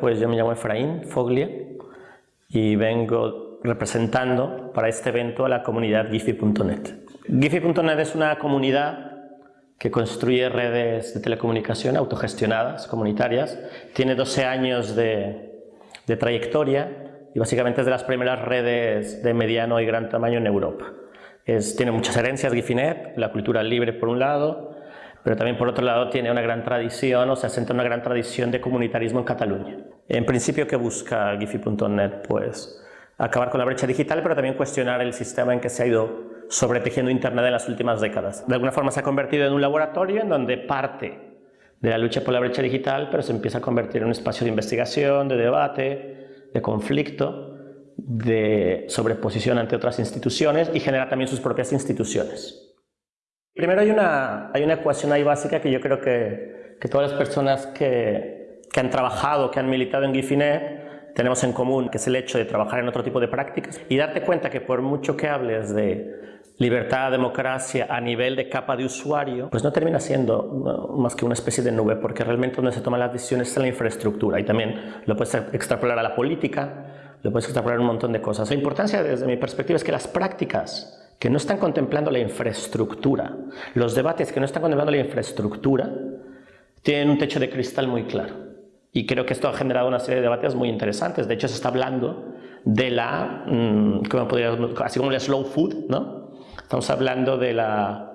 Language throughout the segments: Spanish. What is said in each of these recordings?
pues yo me llamo Efraín Foglia y vengo representando para este evento a la comunidad Giphy.net. Giphy.net es una comunidad que construye redes de telecomunicación autogestionadas, comunitarias. Tiene 12 años de, de trayectoria y básicamente es de las primeras redes de mediano y gran tamaño en Europa. Es, tiene muchas herencias Gifinet, la cultura libre por un lado, pero también por otro lado tiene una gran tradición, o se asenta una gran tradición de comunitarismo en Cataluña. En principio, ¿qué busca Gifi.net? Pues acabar con la brecha digital, pero también cuestionar el sistema en que se ha ido sobretejiendo Internet en las últimas décadas. De alguna forma se ha convertido en un laboratorio en donde parte de la lucha por la brecha digital, pero se empieza a convertir en un espacio de investigación, de debate, de conflicto, de sobreposición ante otras instituciones y genera también sus propias instituciones. Primero hay una, hay una ecuación ahí básica que yo creo que, que todas las personas que, que, han trabajado, que han militado en Gifinet, tenemos en común, que es el hecho de trabajar en otro tipo de prácticas y darte cuenta que por mucho que hables de libertad, democracia a nivel de capa de usuario, pues no termina siendo más que una especie de nube, porque realmente donde se toman las decisiones es la infraestructura y también lo puedes extrapolar a la política, lo puedes extrapolar a un montón de cosas. La importancia desde mi perspectiva es que las prácticas que no están contemplando la infraestructura, los debates que no están contemplando la infraestructura, tienen un techo de cristal muy claro. Y creo que esto ha generado una serie de debates muy interesantes. De hecho, se está hablando de la, mm, ¿cómo podría, así como el slow food, ¿no? Estamos hablando de la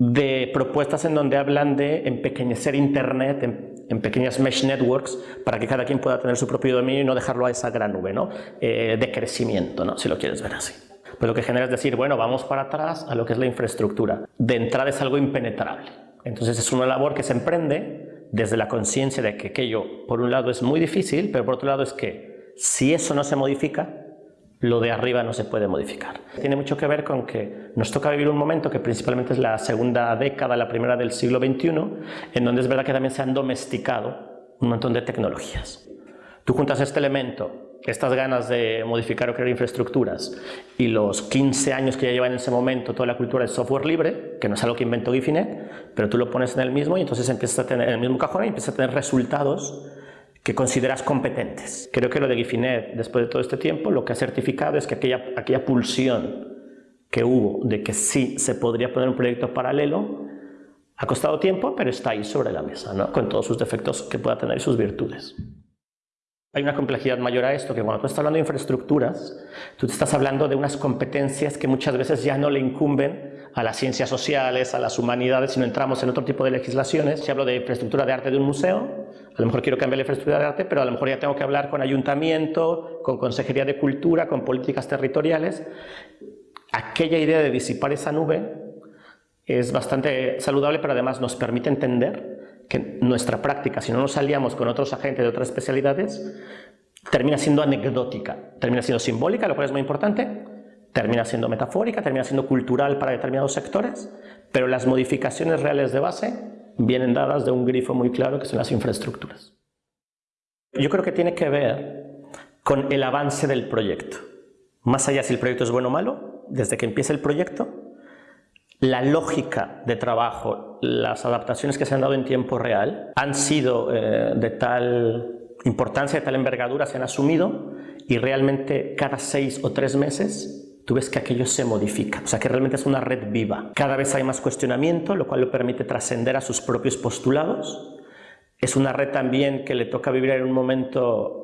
de propuestas en donde hablan de empequeñecer Internet en, pequeñas mesh networks para que cada quien pueda tener su propio dominio y no dejarlo a esa gran nube ¿no? Eh, de crecimiento, ¿no? si lo quieres ver así. Pues lo que genera es decir, bueno, vamos para atrás a lo que es la infraestructura. De entrada es algo impenetrable. Entonces es una labor que se emprende desde la conciencia de que aquello, por un lado, es muy difícil, pero por otro lado es que si eso no se modifica, lo de arriba no se puede modificar. Tiene mucho que ver con que nos toca vivir un momento que principalmente es la segunda década, la primera del siglo XXI, en donde es verdad que también se han domesticado un montón de tecnologías. Tú juntas este elemento estas ganas de modificar o crear infraestructuras y los 15 años que ya lleva en ese momento toda la cultura del software libre, que no es algo que inventó Gifinet, pero tú lo pones en el mismo y entonces empiezas a tener en el mismo cajón y empiezas a tener resultados que consideras competentes. Creo que lo de Gifinet, después de todo este tiempo, lo que ha certificado es que aquella, aquella pulsión que hubo de que sí se podría poner un proyecto paralelo, ha costado tiempo, pero está ahí sobre la mesa, con todos sus defectos que pueda tener y sus virtudes. Hay una complejidad mayor a esto, que cuando tú estás hablando de infraestructuras, tú te estás hablando de unas competencias que muchas veces ya no le incumben a las ciencias sociales, a las humanidades, sino entramos en otro tipo de legislaciones. Si hablo de infraestructura de arte de un museo, a lo mejor quiero cambiar la infraestructura de arte, pero a lo mejor ya tengo que hablar con ayuntamiento, con consejería de cultura, con políticas territoriales. Aquella idea de disipar esa nube es bastante saludable, pero además nos permite entender que nuestra práctica, si no nos aliamos con otros agentes de otras especialidades, termina siendo anecdótica, termina siendo simbólica, lo cual es muy importante, termina siendo metafórica, termina siendo cultural para determinados sectores, pero las modificaciones reales de base vienen dadas de un grifo muy claro que son las infraestructuras. Yo creo que tiene que ver con el avance del proyecto. Más allá si el proyecto es bueno o malo, desde que empieza el proyecto, la lógica de trabajo, las adaptaciones que se han dado en tiempo real han sido eh, de tal importancia, de tal envergadura, se han asumido y realmente cada seis o tres meses tú ves que aquello se modifica, o sea que realmente es una red viva. Cada vez hay más cuestionamiento, lo cual le permite trascender a sus propios postulados. Es una red también que le toca vivir en un momento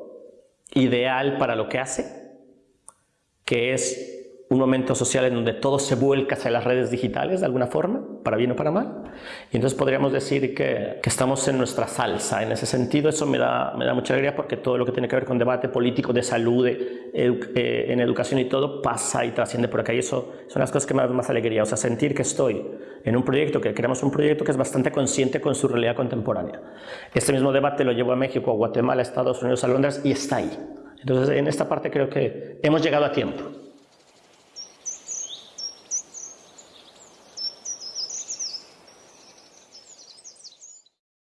ideal para lo que hace, que es un momento social en donde todo se vuelca hacia las redes digitales de alguna forma, para bien o para mal. Y entonces podríamos decir que, estamos en nuestra salsa. En ese sentido, eso me da, me da mucha alegría porque todo lo que tiene que ver con debate político, de salud, eh, en educación y todo, pasa y trasciende por acá. Y eso son las cosas que me dan más alegría. O sea, sentir que estoy en un proyecto, que creamos un proyecto que es bastante consciente con su realidad contemporánea. Este mismo debate lo llevo a México, a Guatemala, a Estados Unidos, a Londres y está ahí. Entonces, en esta parte creo que hemos llegado a tiempo.